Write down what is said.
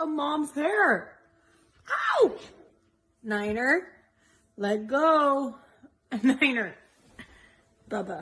A mom's hair. Ouch. Niner, let go. Niner. Bubba.